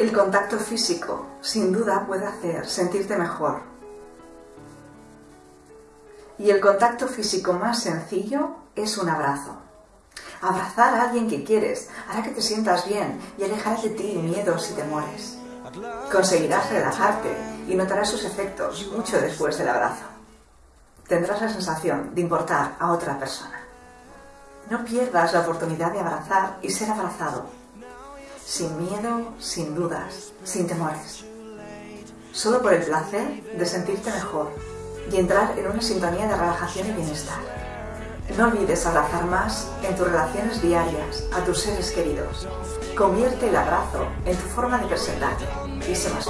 El contacto físico, sin duda, puede hacer sentirte mejor. Y el contacto físico más sencillo es un abrazo. Abrazar a alguien que quieres hará que te sientas bien y alejará de ti miedos y temores. Conseguirás relajarte y notarás sus efectos mucho después del abrazo. Tendrás la sensación de importar a otra persona. No pierdas la oportunidad de abrazar y ser abrazado sin miedo, sin dudas, sin temores. Solo por el placer de sentirte mejor y entrar en una sintonía de relajación y bienestar. No olvides abrazar más en tus relaciones diarias a tus seres queridos. Convierte el abrazo en tu forma de presentarte y sé más